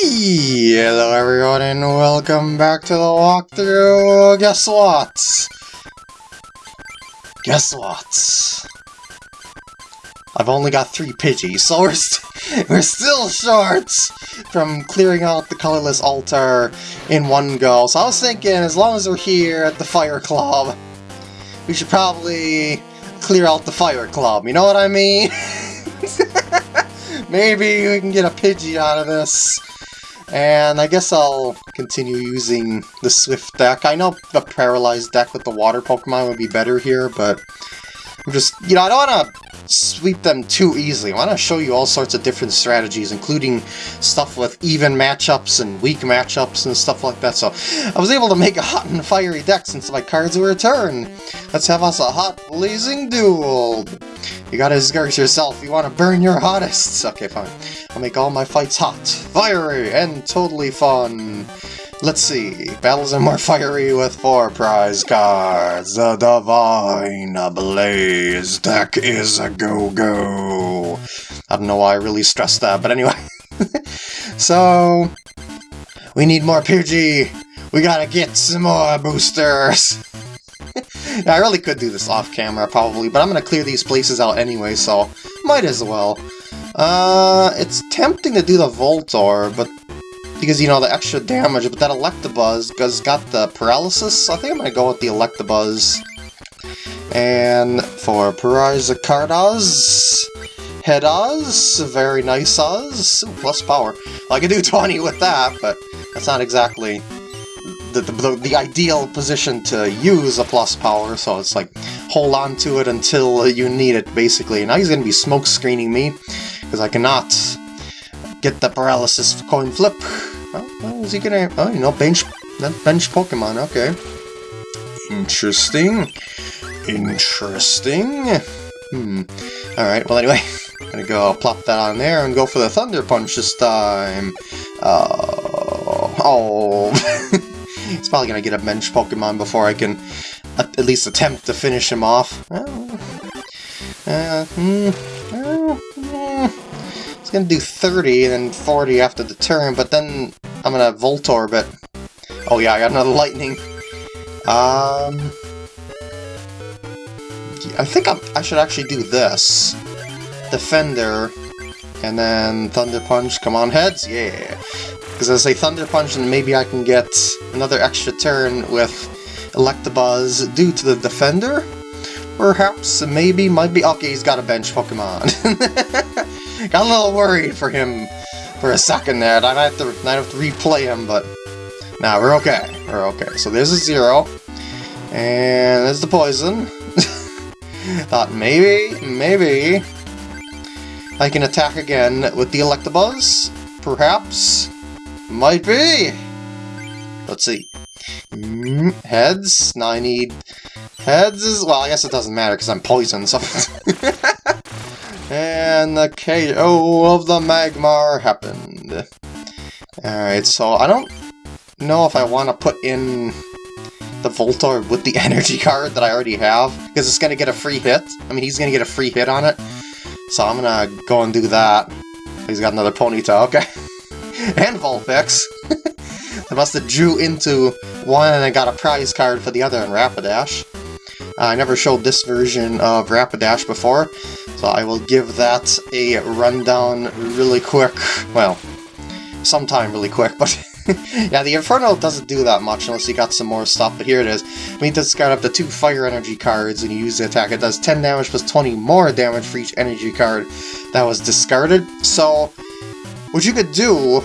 Hello everyone and welcome back to the walkthrough. Guess what? Guess what? I've only got three Pidgeys, so we're, st we're still short from clearing out the colorless altar in one go. So I was thinking, as long as we're here at the Fire Club, we should probably clear out the Fire Club, you know what I mean? Maybe we can get a Pidgey out of this. And I guess I'll continue using the Swift deck. I know the Paralyzed deck with the Water Pokemon would be better here, but I'm just, you know, I don't want to sweep them too easily. I want to show you all sorts of different strategies, including stuff with even matchups and weak matchups and stuff like that. So I was able to make a hot and fiery deck since my cards were returned. Let's have us a hot blazing duel. You gotta discourage yourself. You want to burn your hottest. Okay, fine. I'll make all my fights hot, fiery, and totally fun. Let's see. Battles are more fiery with four prize cards. The Divine Blaze deck is a go-go. I don't know why I really stressed that, but anyway. so, we need more Pidgey. We gotta get some more boosters. yeah, I really could do this off camera, probably, but I'm gonna clear these places out anyway, so might as well. Uh, it's tempting to do the Voltorb, but because, you know, the extra damage, but that Electabuzz has got the paralysis. I think I'm going to go with the Electabuzz. And for Paraizacardas, Headaz, very nice Oz, plus power. Well, I could do 20 with that, but that's not exactly the, the, the, ideal position to use a plus power, so it's like, hold on to it until you need it, basically. Now he's going to be smoke screening me, because I cannot get the paralysis coin flip. Oh, is he gonna... Oh, you know, bench... bench Pokemon, okay. Interesting. Interesting. Hmm. Alright, well anyway, I'm gonna go plop that on there and go for the Thunder Punch this time. Uh, oh... it's probably gonna get a bench Pokemon before I can at least attempt to finish him off. Oh. Uh, hmm. It's gonna do 30 and then 40 after the turn, but then I'm gonna Voltorb. Oh yeah, I got another Lightning. Um... I think I'm, I should actually do this. Defender, and then Thunder Punch, come on heads, yeah. Because as I say Thunder Punch, and maybe I can get another extra turn with Electabuzz due to the Defender? Perhaps, maybe, might be, okay, he's got a bench Pokemon. Got a little worried for him for a second there. I'd have to, I'd have to replay him, but... Nah, we're okay. We're okay. So there's a zero. And there's the poison. Thought maybe, maybe... I can attack again with the Electabuzz? Perhaps? Might be! Let's see. Mm, heads? Now I need... Heads is... Well, I guess it doesn't matter because I'm poisoned, so... And the KO of the Magmar happened. Alright, so I don't know if I want to put in the Voltorb with the energy card that I already have, because it's going to get a free hit. I mean, he's going to get a free hit on it. So I'm going to go and do that. He's got another Ponyta, okay. and Vulpix. I must have drew into one and I got a prize card for the other in Rapidash. Uh, I never showed this version of Rapidash before, so I will give that a rundown really quick. Well, sometime really quick, but yeah, the Inferno doesn't do that much unless you got some more stuff, but here it is. Mean, this got up to two Fire Energy cards and you use the attack. It does 10 damage plus 20 more damage for each energy card that was discarded. So, what you could do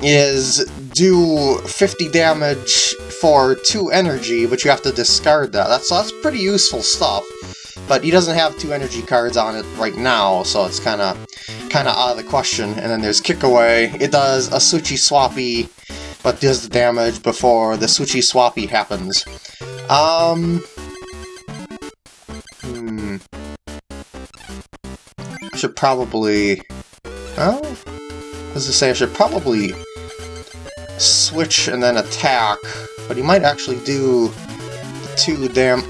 is do 50 damage for 2 energy, but you have to discard that. That's, that's pretty useful stuff. But he doesn't have two energy cards on it right now, so it's kind of kind of out of the question. And then there's Kick Away. It does a Switchy Swappy, but does the damage before the Switchy Swappy happens. Um... Hmm... I should probably... Well, as I say, I should probably switch and then attack, but he might actually do two dam...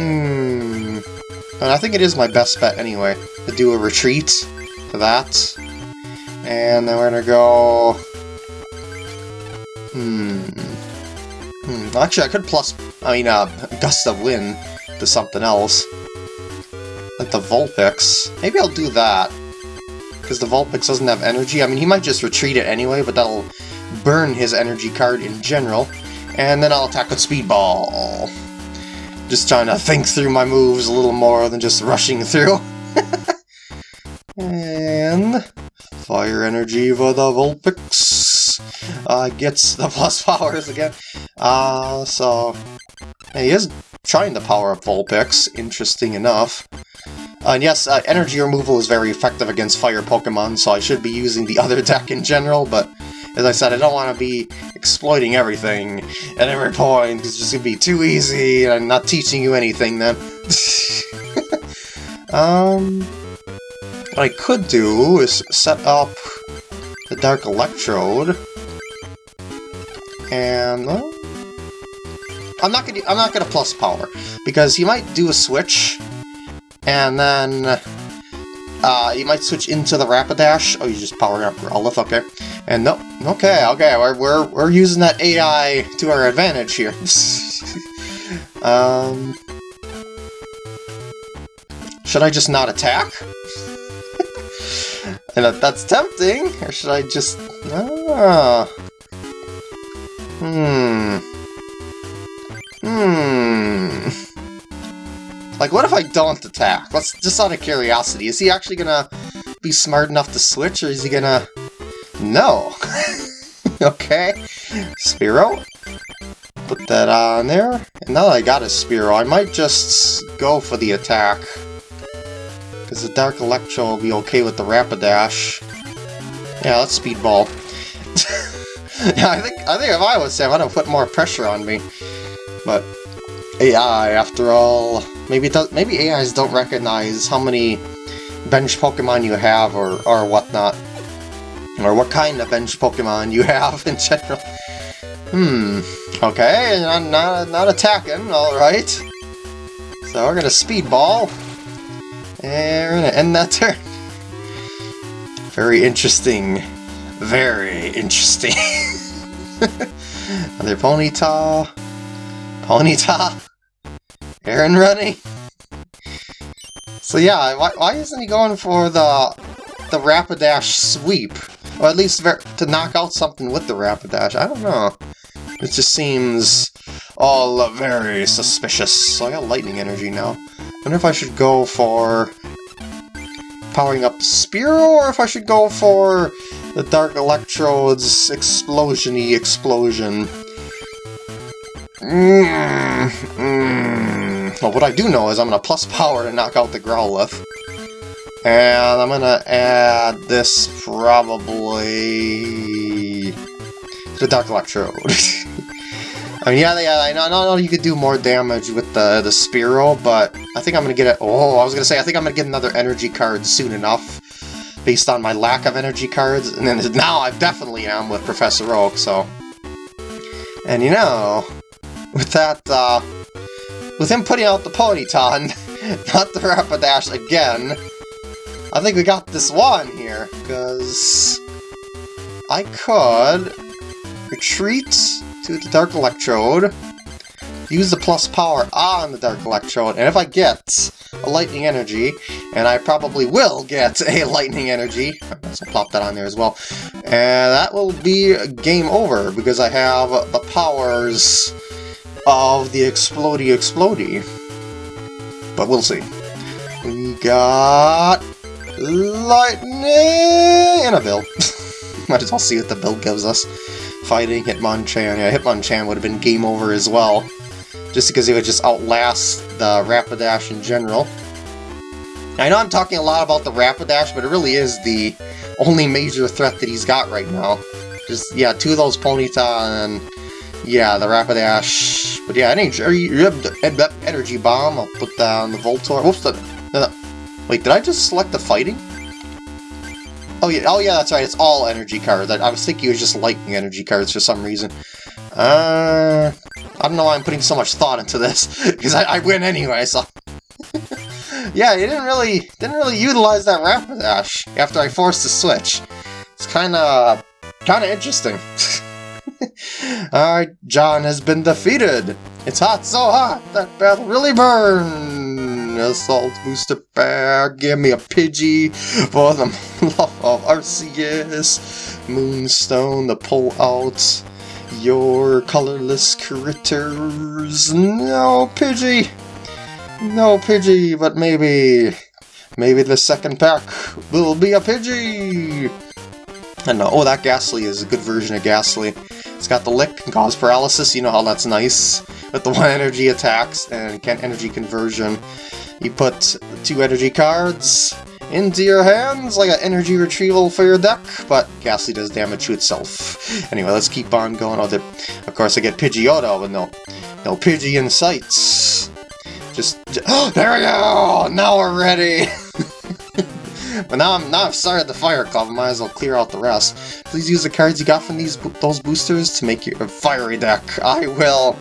Hmm... And I think it is my best bet anyway, to do a retreat to that. And then we're gonna go... Hmm... Hmm, actually I could plus, I mean, uh, Gust of Wind to something else. Like the Vulpix. Maybe I'll do that. Because the Vulpix doesn't have energy. I mean, he might just retreat it anyway, but that'll burn his energy card in general. And then I'll attack with Speedball. Just trying to think through my moves a little more than just rushing through. and... Fire Energy for the Vulpix. Uh, gets the plus powers again. Uh, so... he is trying to power up Vulpix, interesting enough. Uh, and yes, uh, energy removal is very effective against fire Pokemon, so I should be using the other deck in general, but as I said, I don't want to be exploiting everything at every point, it's just going to be too easy, and I'm not teaching you anything then. um, what I could do is set up the Dark Electrode, and... Well, I'm not gonna I'm not gonna plus power because he might do a switch and then uh, you might switch into the Rapidash. Oh, you just power up Growlithe, okay. And no, okay, okay, we're, we're, we're using that AI to our advantage here. um, should I just not attack? and that, that's tempting, or should I just... Ah, hmm... Hmm... Like, what if I don't attack? Let's just out of curiosity. Is he actually gonna be smart enough to switch, or is he gonna... No. okay. Spearow. Put that on there. And now that I got a Spearow, I might just go for the attack. Because the Dark Electro will be okay with the Rapidash. Yeah, let's Speedball. yeah, I think I think if I was Sam, I'd have put more pressure on me. But AI, after all, maybe does, maybe AIs don't recognize how many bench Pokemon you have or, or whatnot. Or what kind of bench Pokemon you have in general. Hmm, okay, not, not, not attacking, alright. So we're gonna Speedball. And we're gonna end that turn. Very interesting. Very interesting. Another Ponyta. Ponyta. Aaron running? So yeah, why, why isn't he going for the the Rapidash sweep? Or at least to knock out something with the Rapidash, I don't know. It just seems all very suspicious. So I got Lightning Energy now. I wonder if I should go for powering up Spearow, or if I should go for the Dark Electrode's explosion-y explosion. Mm, mm. Well, what I do know is I'm going to plus power to knock out the Growlithe. And I'm to add this probably to the Dark Electrode. I mean, yeah, yeah, I know, I know you could do more damage with the, the Spearow, but I think I'm to get it. Oh, I was to say, I think I'm to get another energy card soon enough, based on my lack of energy cards. And then now I definitely am with Professor Oak, so... And you know, with that, uh, with him putting out the Ponyta, not the Rapidash again, I think we got this one here, because I could retreat to the Dark Electrode, use the plus power on the Dark Electrode, and if I get a Lightning Energy, and I probably will get a Lightning Energy, so plop that on there as well, and that will be game over, because I have the powers of the Explody Explody. But we'll see. We got... Lightning! And a bill. Might as well see what the bill gives us. Fighting Hitmonchan. Yeah, Hitmonchan would have been game over as well. Just because he would just outlast the Rapidash in general. I know I'm talking a lot about the Rapidash, but it really is the only major threat that he's got right now. Just, yeah, two of those Ponyta and yeah, the Rapidash. But yeah, energy, energy bomb. I'll put down the Voltorb. Whoops, the, wait, did I just select the fighting? Oh yeah, oh yeah, that's right. It's all energy cards. I, I was thinking it was just lightning energy cards for some reason. Uh, I don't know why I'm putting so much thought into this because I, I win anyway. So yeah, you didn't really didn't really utilize that Rapidash after I forced the switch. It's kind of kind of interesting. Alright, John has been defeated. It's hot, so hot, that battle really burned. Assault booster bag, give me a Pidgey for the love of Arceus. Moonstone to pull out your colorless critters. No, Pidgey! No, Pidgey, but maybe... Maybe the second pack will be a Pidgey! And uh, oh, that Gastly is a good version of Gastly. It's got the lick and cause paralysis, you know how that's nice. With the one energy attacks and can energy conversion. You put two energy cards into your hands, like an energy retrieval for your deck, but Gastly does damage to itself. Anyway, let's keep on going with it. Of course, I get Pidgeotto, but no, no Pidgey in sights. Just, just there we go! Now we're ready! But now I'm I've started the fire club, I might as well clear out the rest. Please use the cards you got from these those boosters to make your fiery deck. I will.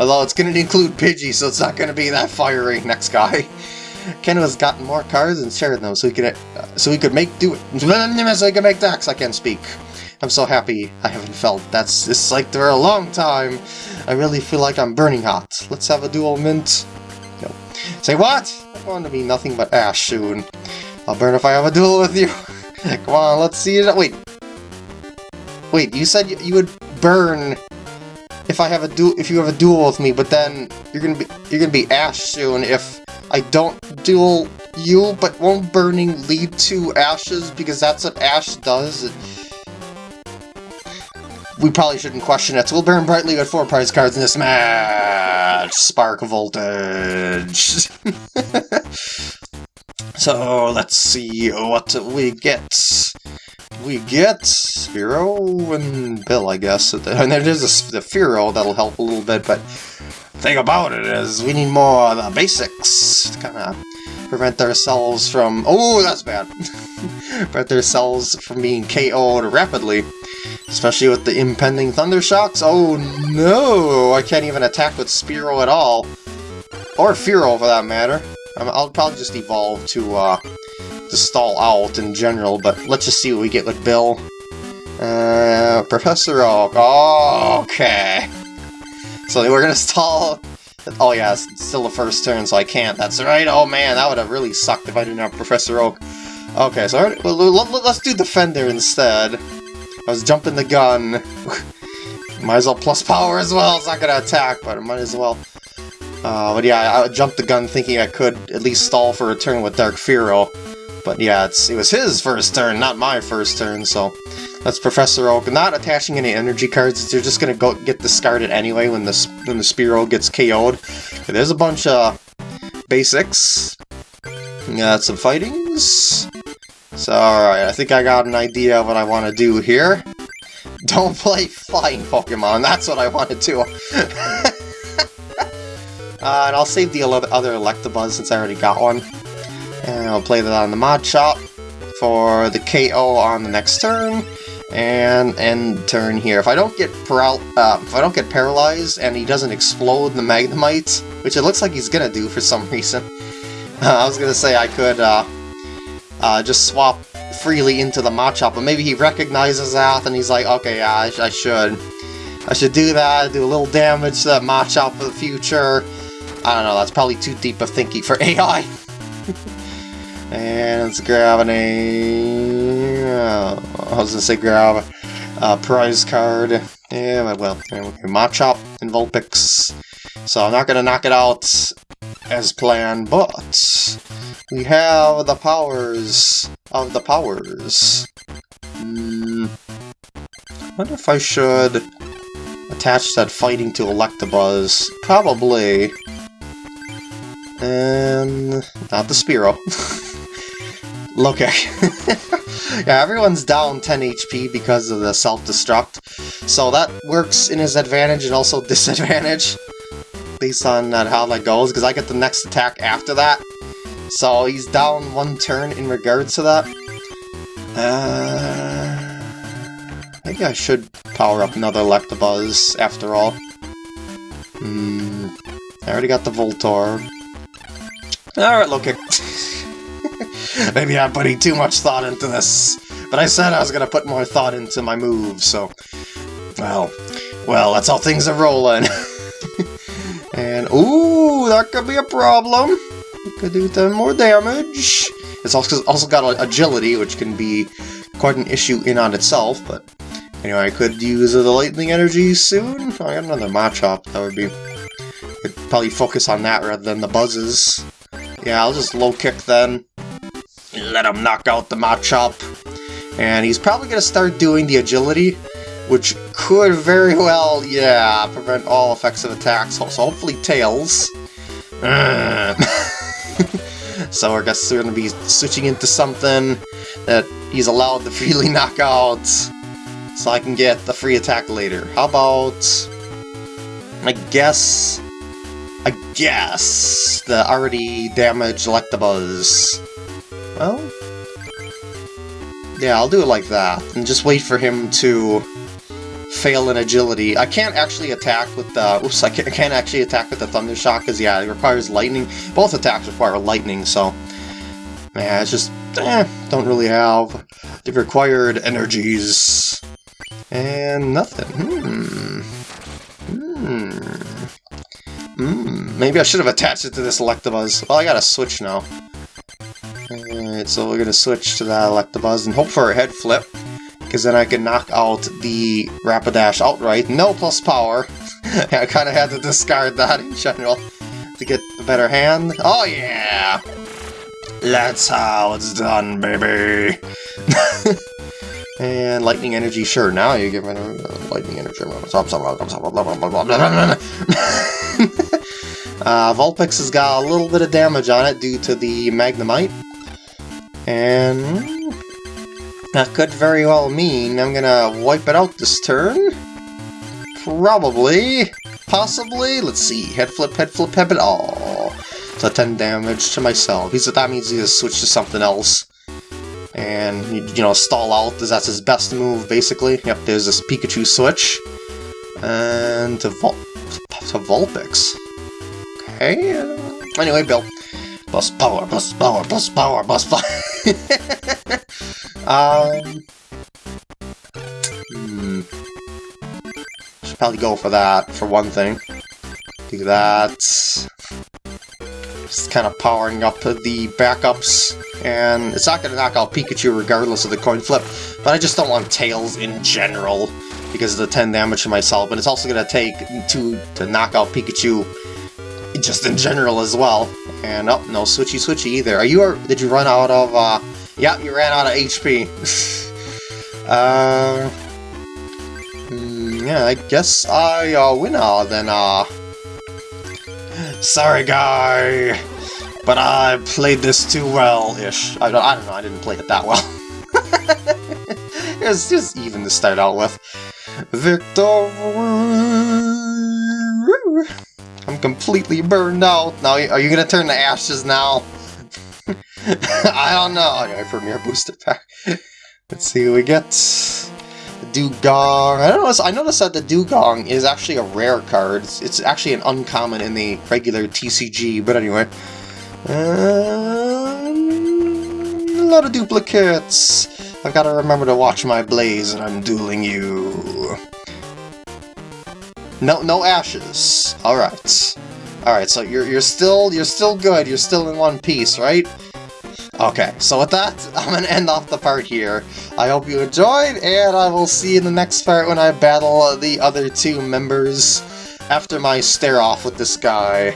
Although it's gonna include Pidgey, so it's not gonna be that fiery. Next guy. Ken has gotten more cards and shared them, so he could uh, so he could make do it. So he could make decks. I can't speak. I'm so happy I haven't felt that's it's like for a long time. I really feel like I'm burning hot. Let's have a dual mint. No. Say what? I'm going to be nothing but ash soon. I'll burn if I have a duel with you. Come on, let's see it. Wait. Wait, you said you would burn if I have a duel if you have a duel with me, but then you're gonna be you're gonna be Ash soon if I don't duel you, but won't burning lead to ashes because that's what Ash does. We probably shouldn't question it. So we'll burn brightly with four prize cards in this match. Spark voltage. So let's see what we get. We get Spearow and Bill, I guess. And there's the Fearow that'll help a little bit, but thing about it is we need more of the basics to kind of prevent ourselves from... Oh, that's bad! prevent ourselves from being KO'd rapidly. Especially with the impending Thunder Shocks. Oh no! I can't even attack with Spearow at all. Or Fearow for that matter. I'll probably just evolve to, uh, to stall out in general, but let's just see what we get with Bill. Uh, Professor Oak, oh, okay. So we're gonna stall... Oh yeah, it's still the first turn, so I can't. That's right. Oh man, that would have really sucked if I didn't have Professor Oak. Okay, so well, let's do Defender instead. I was jumping the gun. might as well plus power as well. It's not gonna attack, but I might as well. Uh, but yeah, I jumped the gun thinking I could at least stall for a turn with Dark Fearow. But yeah, it was his first turn, not my first turn, so that's Professor Oak. Not attaching any energy cards, they're just gonna go get discarded anyway when the, when the Spearow gets KO'd. There's a bunch of basics. Got some fightings. So, alright, I think I got an idea of what I want to do here. Don't play flying Pokemon, that's what I want to do. Uh, and I'll save the other Electabuzz since I already got one. And I'll play that on the Machop for the KO on the next turn. And end turn here. If I don't get paral uh, if I don't get paralyzed and he doesn't explode the Magnemite, which it looks like he's gonna do for some reason, uh, I was gonna say I could uh, uh, just swap freely into the Machop, but maybe he recognizes that and he's like, okay, yeah, I, sh I should. I should do that, do a little damage to that Machop for the future, I don't know, that's probably too deep of thinking for AI. and an A... Uh, I was gonna say grab a prize card. Yeah, well, okay, Machop and Vulpix. So I'm not gonna knock it out as planned, but we have the powers of the powers. Hmm. I wonder if I should attach that fighting to Electabuzz. Probably. And not the Spearow. Okay. yeah, everyone's down 10 HP because of the self-destruct, so that works in his advantage and also disadvantage, based on how that goes, because I get the next attack after that. So he's down one turn in regards to that. Uh, maybe I should power up another Electabuzz after all. Hmm, I already got the Voltorb. Alright, look Maybe I'm putting too much thought into this. but I said I was gonna put more thought into my moves, so... Well, well, that's how things are rolling. and, ooh, that could be a problem. Could do them more damage. It's also, also got agility, which can be quite an issue in on itself, but anyway, I could use the lightning energy soon. I got another Machop, that would be... I'd probably focus on that rather than the buzzes. Yeah, I'll just low kick then. Let him knock out the Machop. And he's probably going to start doing the agility, which could very well, yeah, prevent all effects of attacks. So hopefully Tails. so I guess we're going to be switching into something that he's allowed to freely knock out, so I can get the free attack later. How about... I guess... I guess the already damaged Electabuzz. Well... Yeah, I'll do it like that, and just wait for him to fail in agility. I can't actually attack with the... Oops, I can't, actually attack with the Thunder Shock, because, yeah, it requires lightning. Both attacks require lightning, so... Yeah, it's just... Eh, don't really have the required energies. And nothing. Hmm. Hmm. Hmm. Maybe I should have attached it to this Electabuzz. Well, I got a switch now. So we're gonna switch to that Electabuzz and hope for a head flip because then I can knock out the Rapidash outright. No plus power. I kind of had to discard that in general to get a better hand. Oh yeah! That's how it's done, baby! and lightning energy, sure, now you give it a lightning energy. uh, Vulpix has got a little bit of damage on it due to the Magnemite. And that could very well mean I'm gonna wipe it out this turn. Probably. Possibly. Let's see. Head flip, head flip, head it all. So 10 damage to myself. He's, that means he has to switch to something else. And, you know, stall out, because that's his best move, basically. Yep, there's this Pikachu switch. And to, Vul to Vulpix. Okay. Anyway, Bill. Plus power, plus power, plus power, plus power. Um, hmm. Should probably go for that, for one thing. Do that. Just kind of powering up the backups. And it's not going to knock out Pikachu regardless of the coin flip, but I just don't want Tails in general because of the 10 damage to myself, but it's also going to take 2 to knock out Pikachu just in general as well. And, oh, no switchy switchy either. Are you, or did you run out of, uh, Yep, you ran out of HP. uh, yeah, I guess I uh, win all then, uh... Sorry, guy, but I played this too well-ish. I, don't, I don't know, I didn't play it that well. it was just even to start out with. Victory! Completely burned out. Now, are you gonna turn to ashes now? I don't know. Anyway, Premier Booster Pack. Let's see what we get. The Dewgong. I don't know. I noticed that the Dewgong is actually a rare card. It's, it's actually an uncommon in the regular TCG, but anyway. Um, a lot of duplicates. I've got to remember to watch my blaze and I'm dueling you. No, no ashes. All right. All right. So you're you're still you're still good. You're still in one piece, right? Okay, so with that, I'm to end off the part here. I hope you enjoyed, and I will see you in the next part when I battle the other two members after my stare-off with this guy.